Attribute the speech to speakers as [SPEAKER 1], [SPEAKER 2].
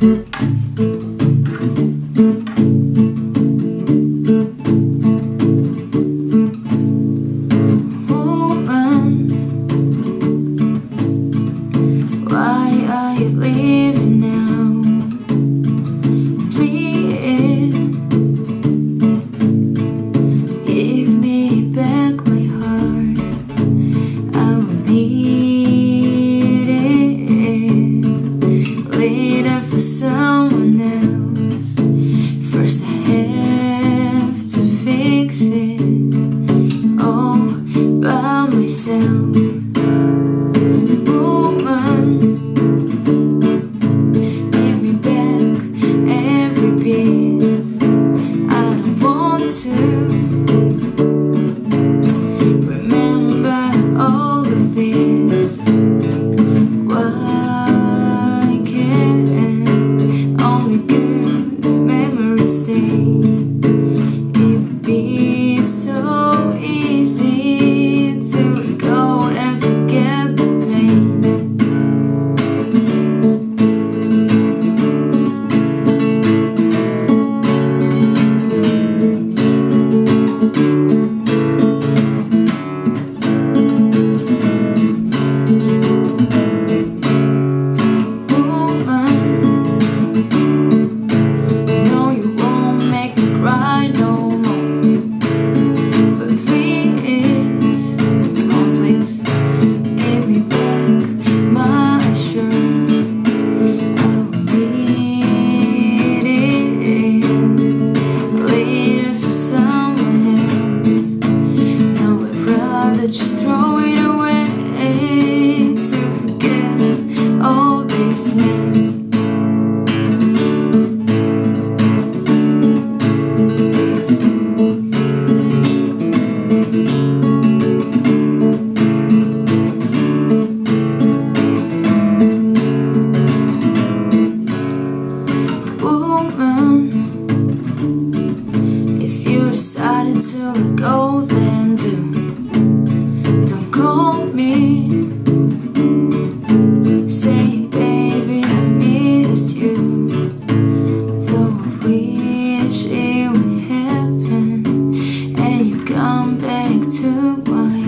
[SPEAKER 1] Why are you leaving? for someone else. stay. Christmas. Woman, if you decided to let go, then do. Don't call come back to one.